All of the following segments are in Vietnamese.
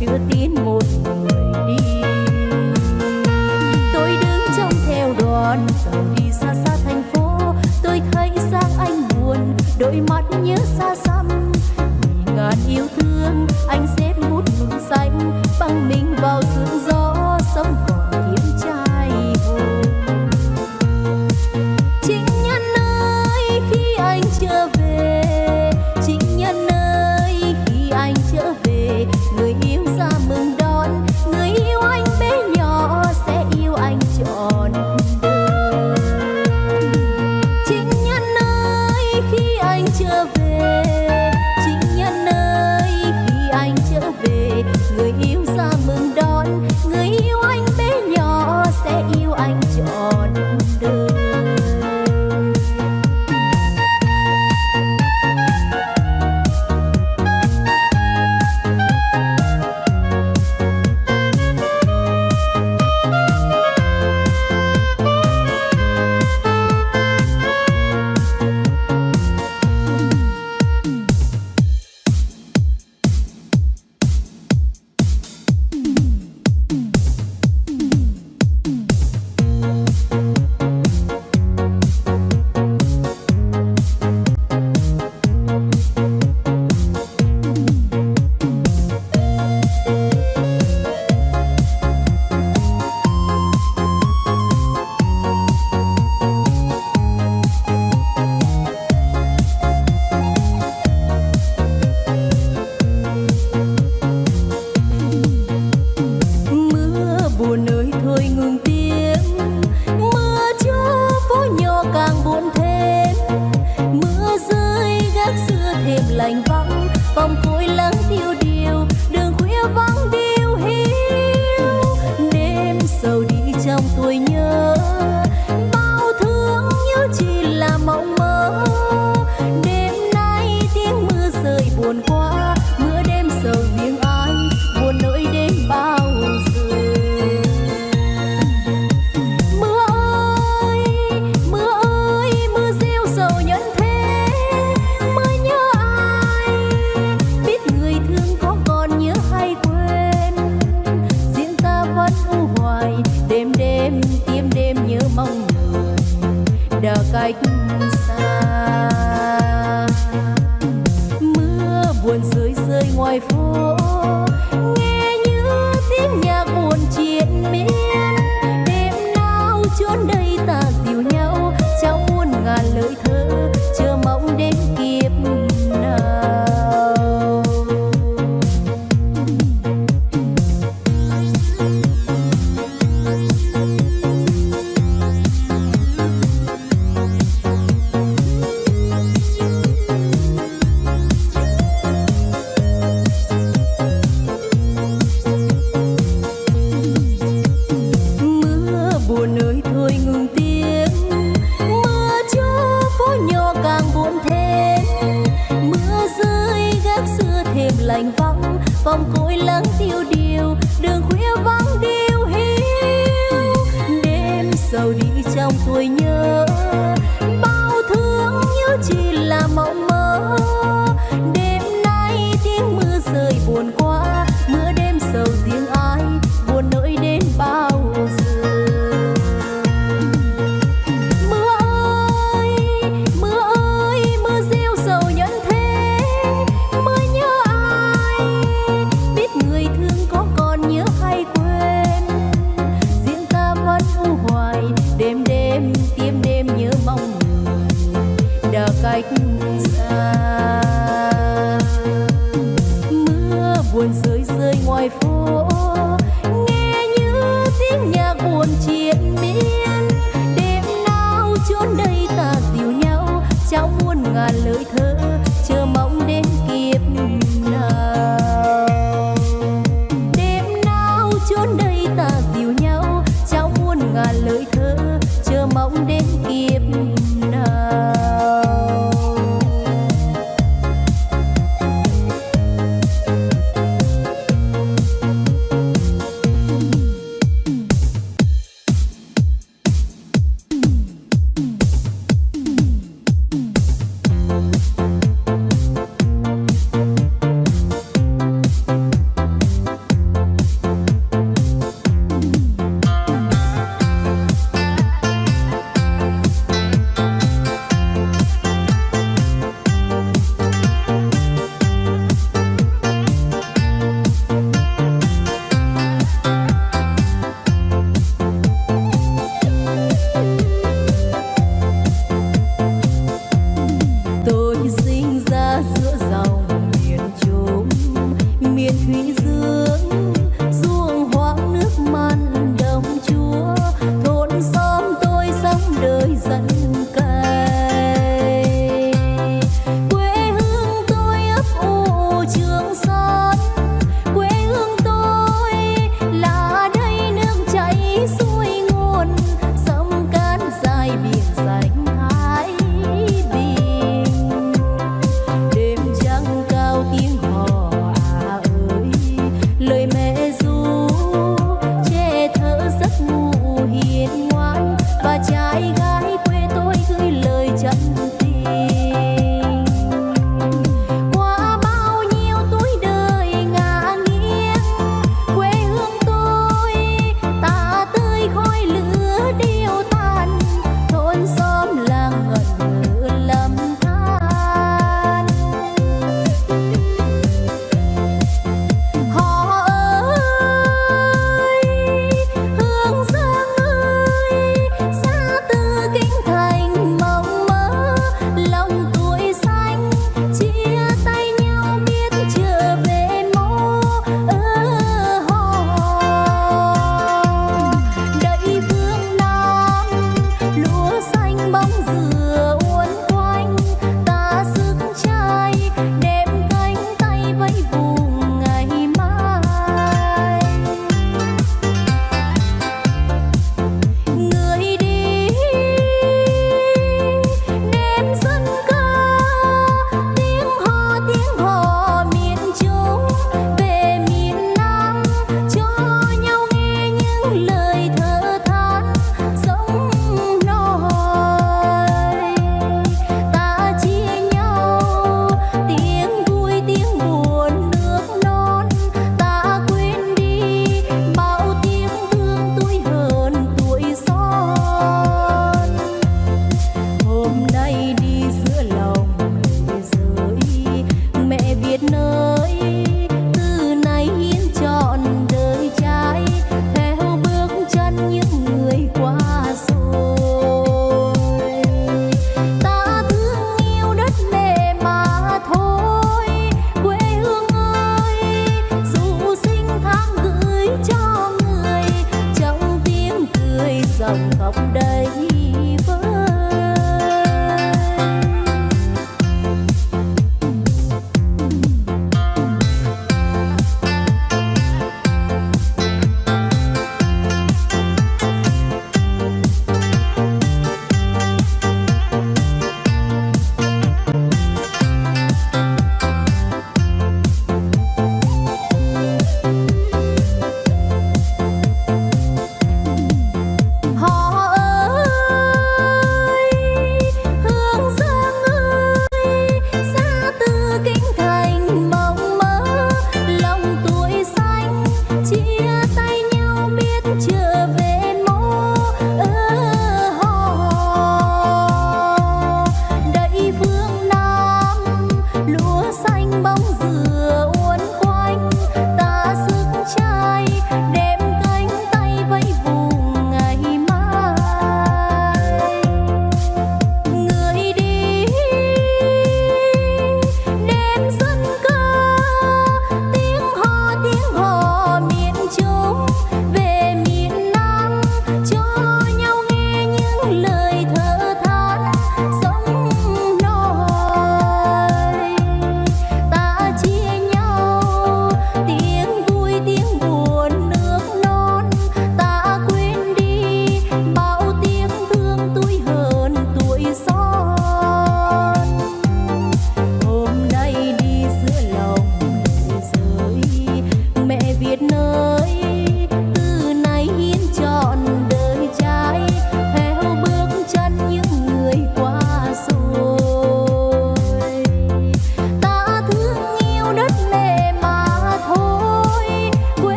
chưa tin một người đi. Tôi đứng trong theo đoàn tàu đi xa xa thành phố. Tôi thấy sang anh buồn, đôi mắt nhớ xa xăm. Vì ngàn yêu thương, anh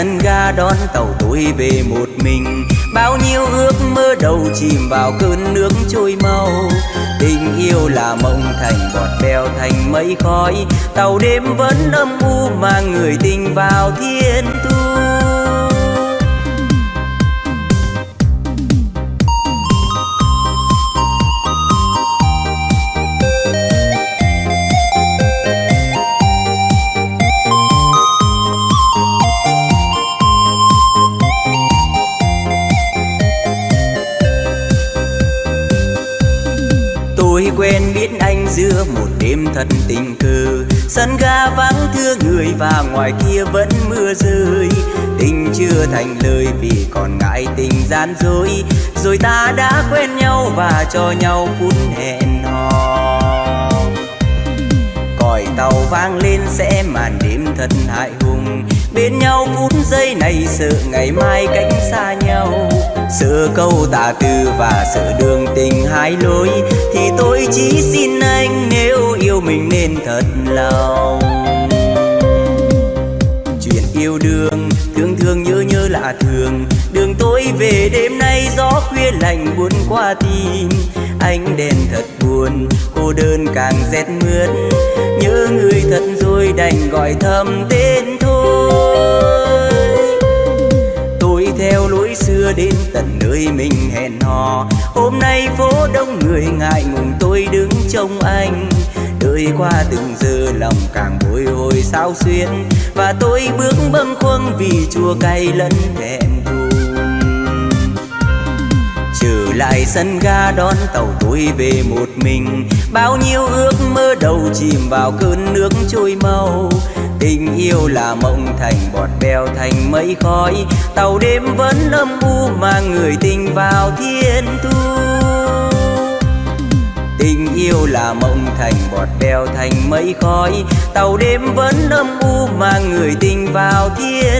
sân ga đón tàu tôi về một mình. Bao nhiêu ước mơ đầu chìm vào cơn nước trôi mau. Tình yêu là mộng thành bọt bèo thành mây khói. Tàu đêm vẫn âm u mang người tình vào thiên ngoài kia vẫn mưa rơi. Tình chưa thành lời vì còn ngại tình gian dối. Rồi ta đã quen nhau và cho nhau phút hẹn hò. Còi tàu vang lên sẽ màn đêm thật hại hùng. Bên nhau phút giây này sợ ngày mai cách xa nhau. Sợ câu tà từ và sợ đường tình hai lối. Thì tôi chỉ xin anh nếu yêu mình nên thật lòng yêu đương thương thương nhớ nhớ lạ thường. Đường tối về đêm nay gió khuya lạnh buồn qua tim. Anh đèn thật buồn, cô đơn càng rét mướt. Nhớ người thật rồi đành gọi thầm tên thôi. Tôi theo lối xưa đến tận nơi mình hẹn hò. Hôm nay phố đông người ngại ngùng, tôi đứng trông anh đời qua từng giờ lòng càng bồi hồi sao xuyên và tôi bước bâng khuâng vì chua cay lẫn thẹn trở lại sân ga đón tàu tôi về một mình. Bao nhiêu ước mơ đầu chìm vào cơn nước trôi mau. Tình yêu là mộng thành bọt bèo thành mây khói. Tàu đêm vẫn âm u mang người tình vào thiên thu tình yêu là mộng thành bọt bèo thành mây khói. Tàu đêm vẫn âm u mang người tình vào thiên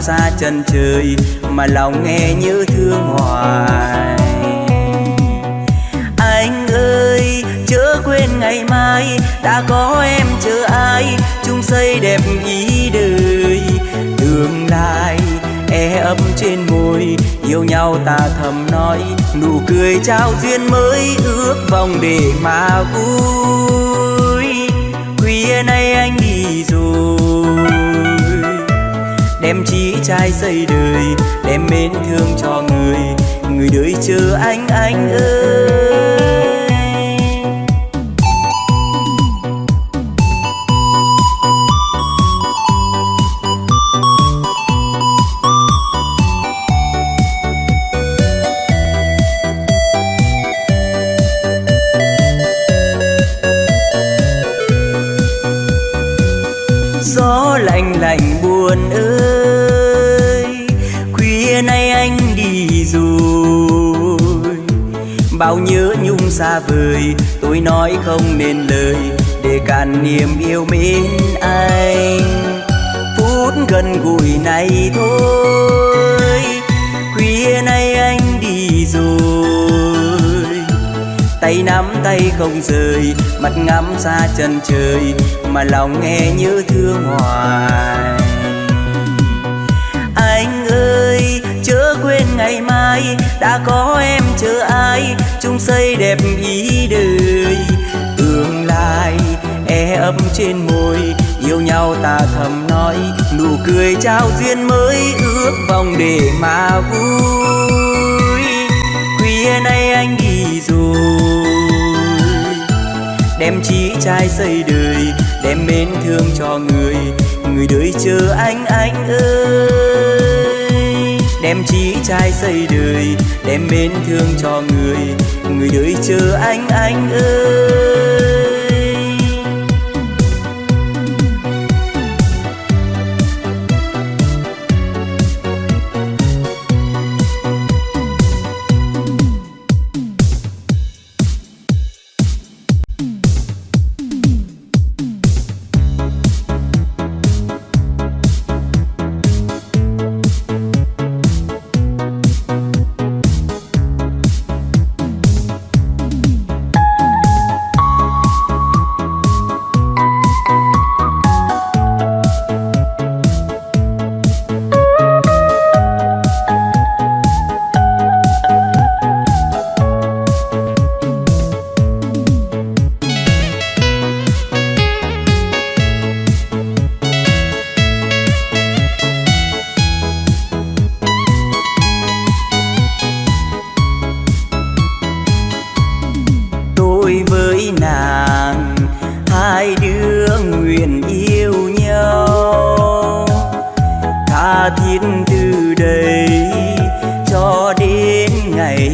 xa chân trời mà lòng nghe như thương hoài. Anh ơi, chớ quên ngày mai, đã có em chờ ai, chung xây đẹp ý đời. Tương lai e ấm trên môi, yêu nhau ta thầm nói, nụ cười trao duyên mới ước vòng để mà vui. Trai xây đời đem mến thương cho người. Người đời chờ anh anh ơi. Người tôi nói không nên lời, để cạn niềm yêu mến anh. Phút gần gũi này thôi, khuya nay anh đi rồi. Tay nắm tay không rời, mặt ngắm xa chân trời, mà lòng nghe như thương hoài. Ngày mai, đã có em chờ ai? Chung xây đẹp ý đời, tương lai e ấp trên môi. Yêu nhau ta thầm nói, nụ cười trao duyên mới ước vòng để mà vui. Khuya nay anh đi rồi, đem chí trai xây đời, đem mến thương cho người. Người đời chờ anh anh ơi đem chí trai xây đời, đem mến thương cho người. Người đời chờ anh anh ơi.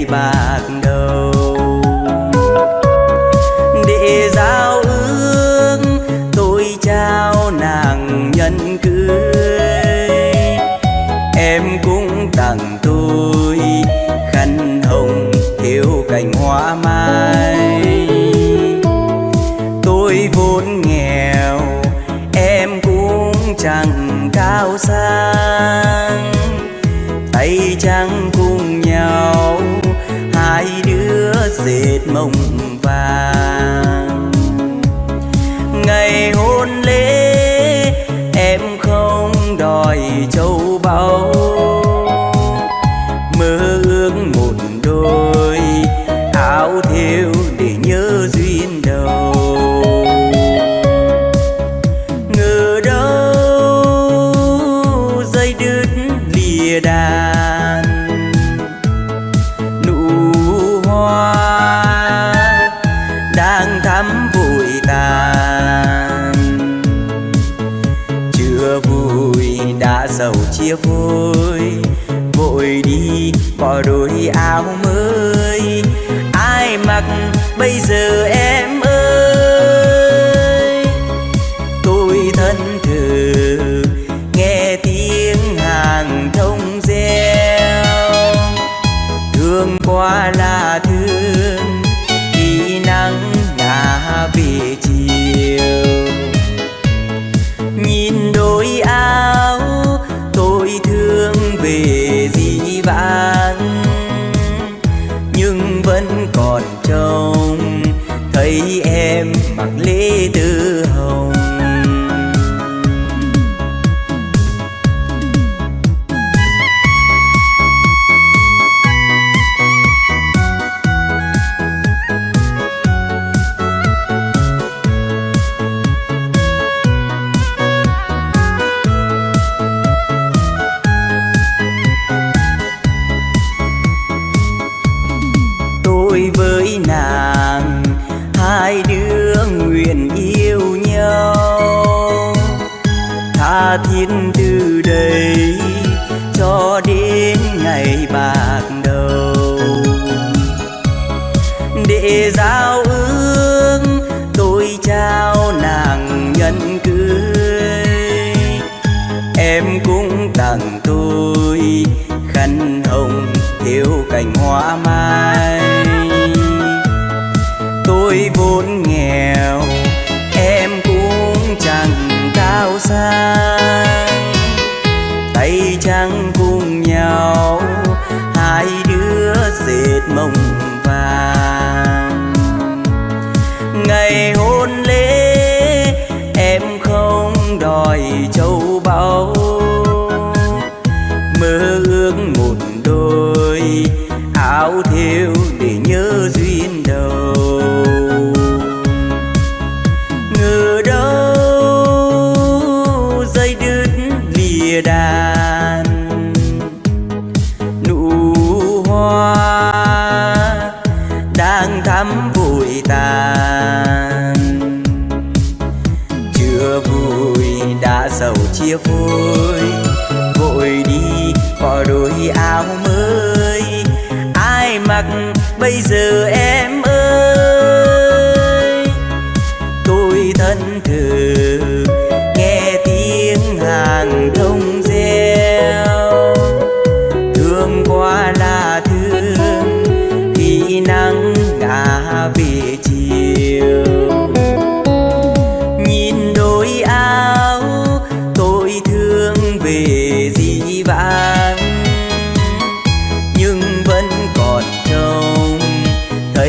Bà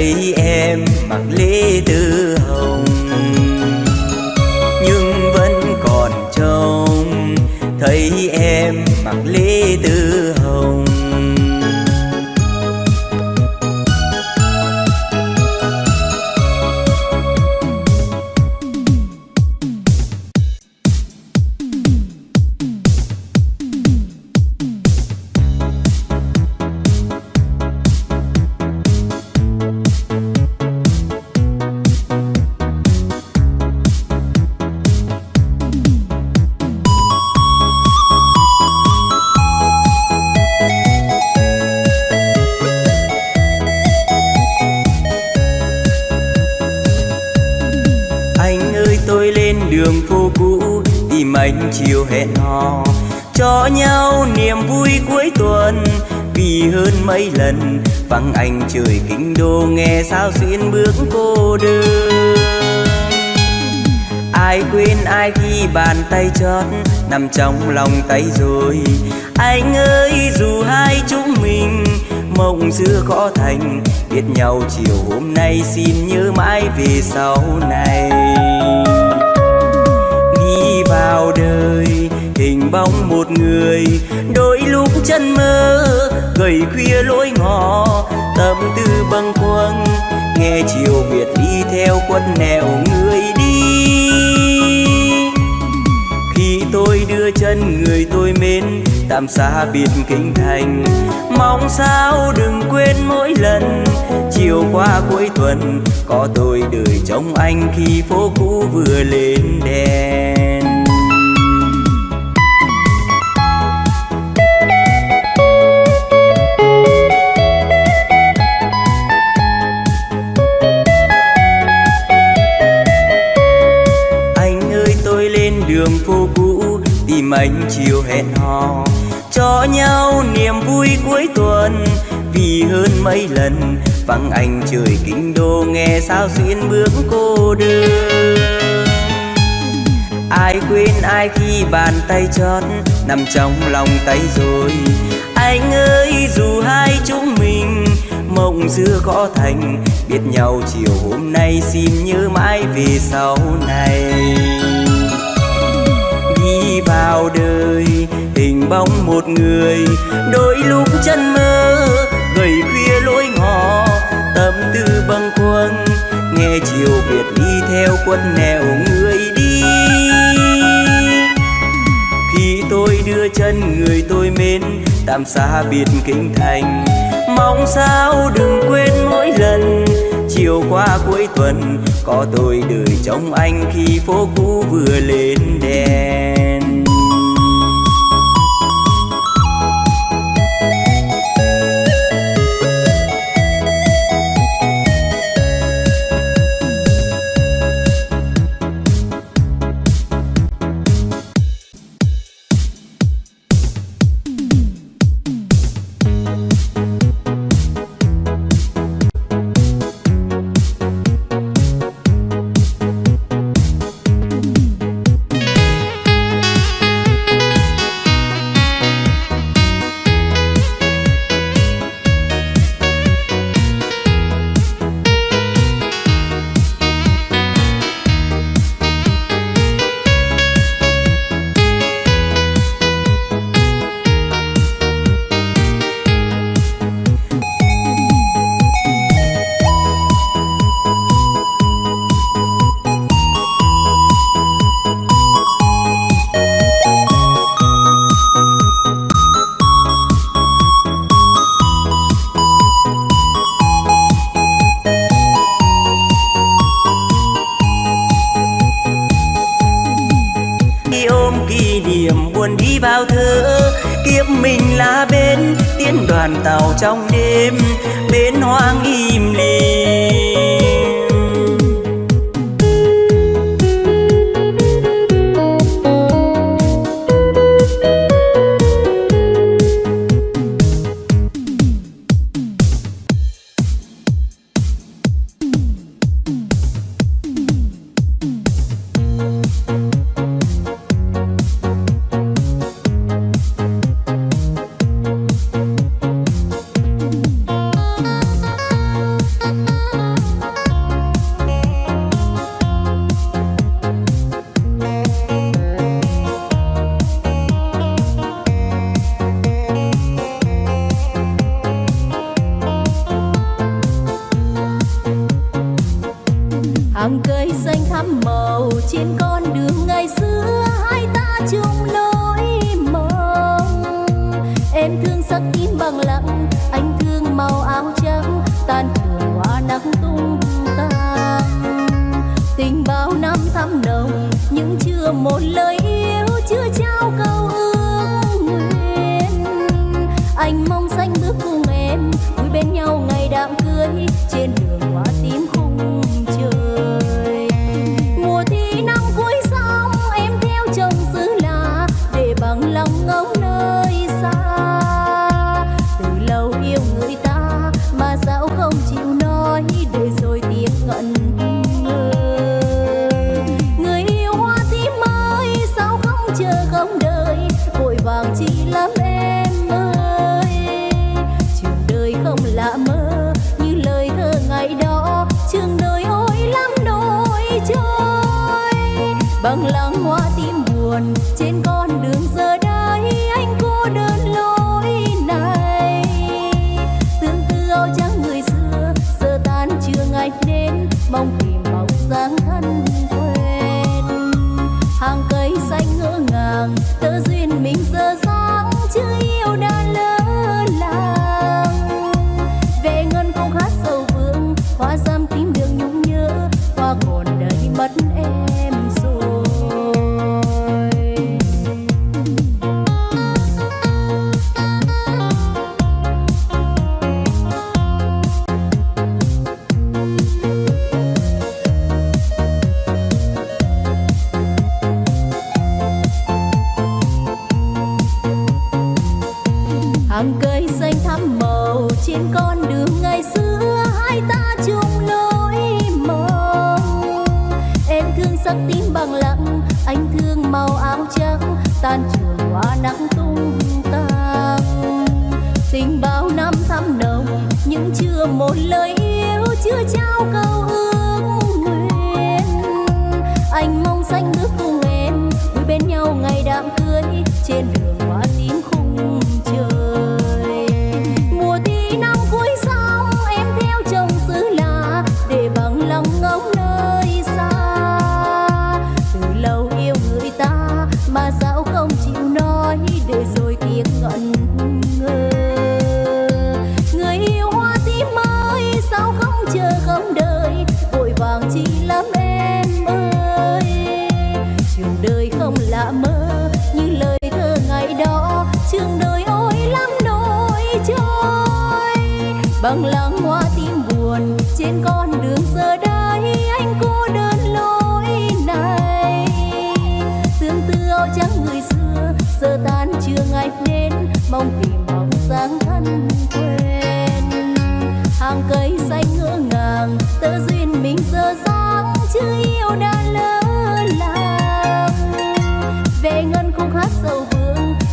thấy em mặc lễ chiều hôm nay xin nhớ mãi về sau này. Đi vào đời, hình bóng một người, đôi lúc chân mơ gầy khuya lối ngõ, tâm tư bâng khuâng, nghe chiều biệt đi theo quân nẻo người đi. Khi tôi đưa chân người tôi mến, tạm xa biệt kinh thành, mong sao đừng quên mỗi lần chiều qua cuối tuần, có tôi đợi trông anh khi phố cũ vừa lên đèn. Anh ơi, tôi lên đường phố cũ, tìm anh chiều hẹn hò, cho nhau niềm vui cuối tuần vì hơn mấy lần. Vắng anh trời kinh đô, nghe sao xuyên bước cô đơn. Ai quên ai khi bàn tay chót nằm trong lòng tay rồi. Anh ơi, dù hai chúng mình mộng xưa khó thành, biết nhau chiều hôm nay xin nhớ mãi về sau này. Đi vào đời, hình bóng một người, đôi lúc chân mơ nghe chiều biệt đi theo quân nẻo người đi. Khi tôi đưa chân người tôi mến tạm xa biệt kinh thành. Mong sao đừng quên mỗi lần, chiều qua cuối tuần, có tôi đợi trông anh khi phố cũ vừa lên đèn. Vào thơ, kiếp mình là bên, tiến đoàn tàu trong đêm bến hoang im lìm.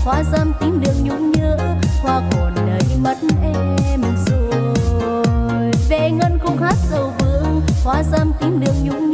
hoa dâm tím đường nhung nhớ, hoa còn nơi mất em rồi. Về ngân khúc hát sầu vương hoa dâm tím đường nhung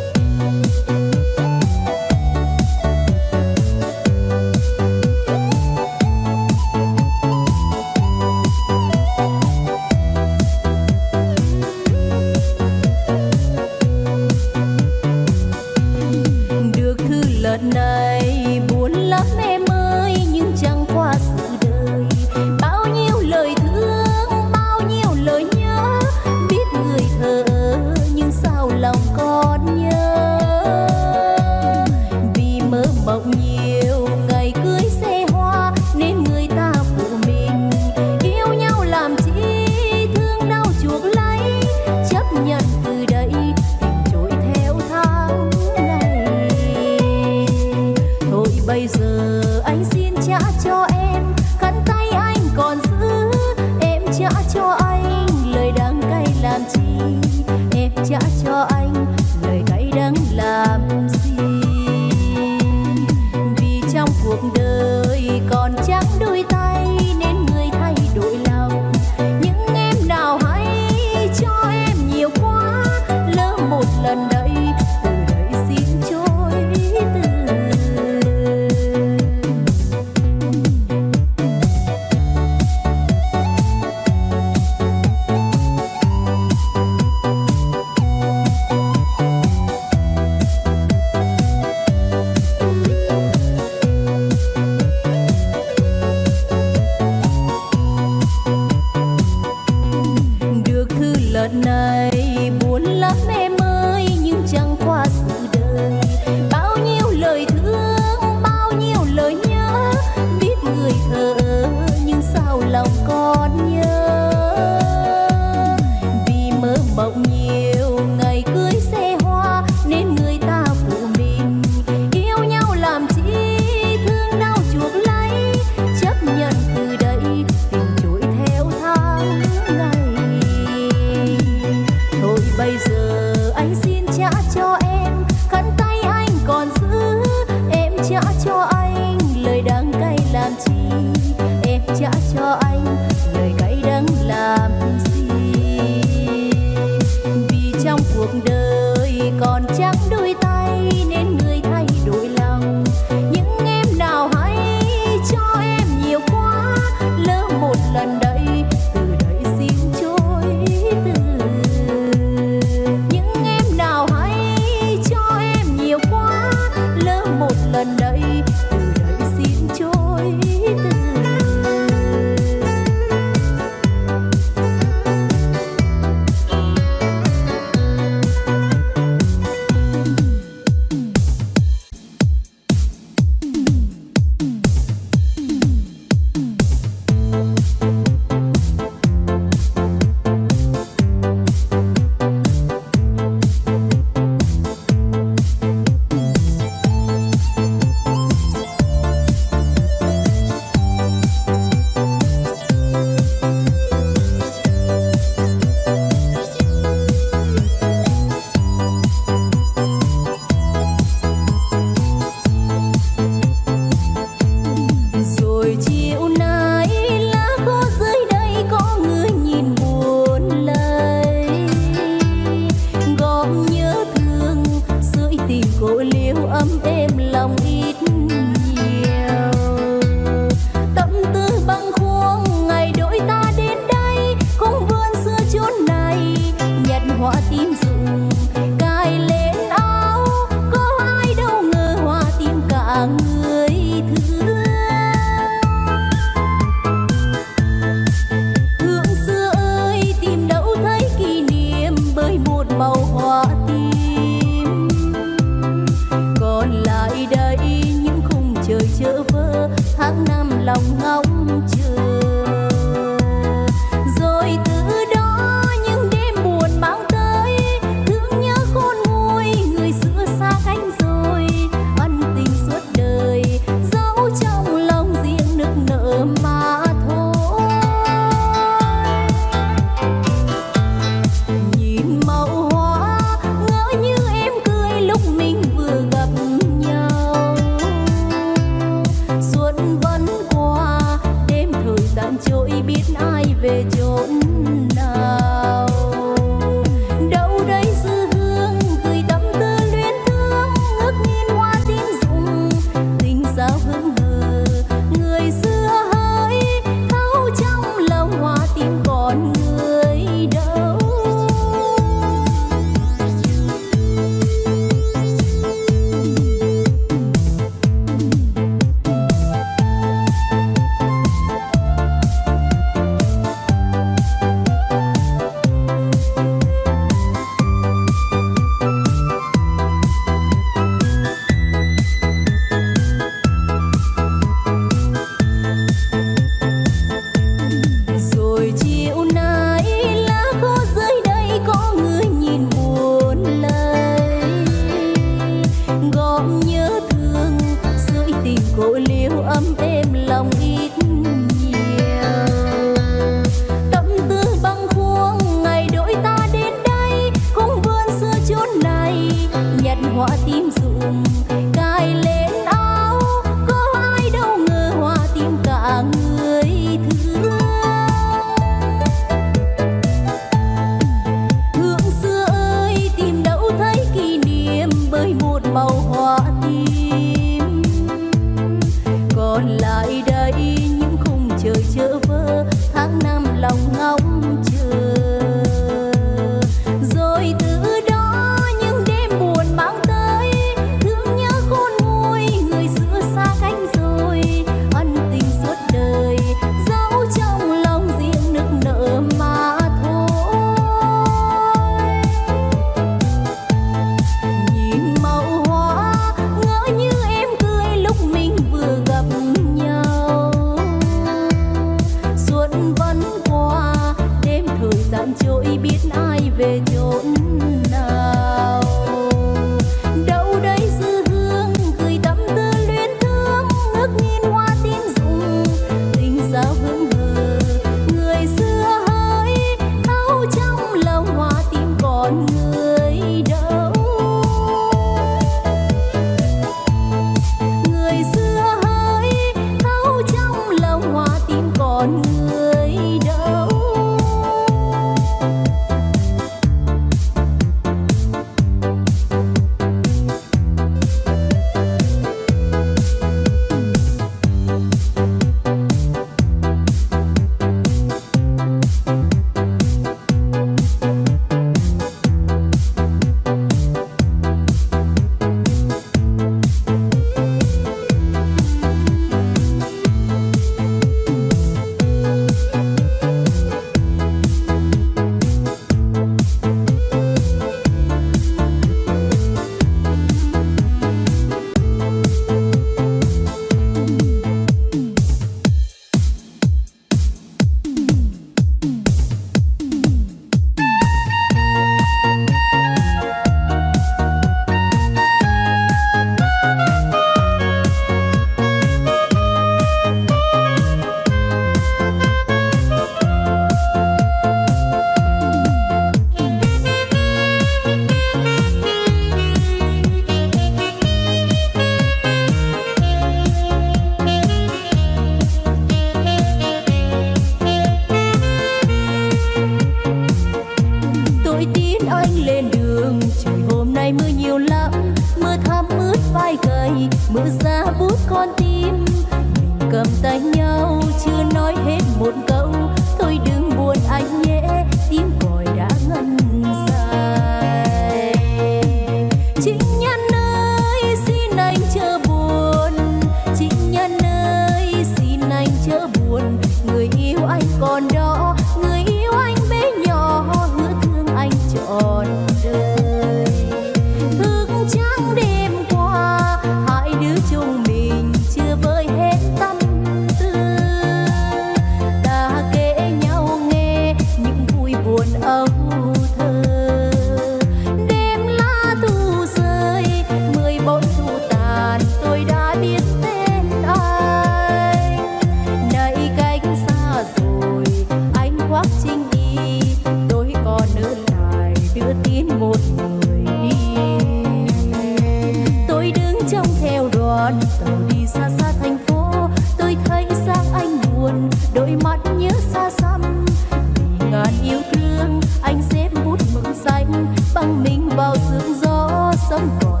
gone.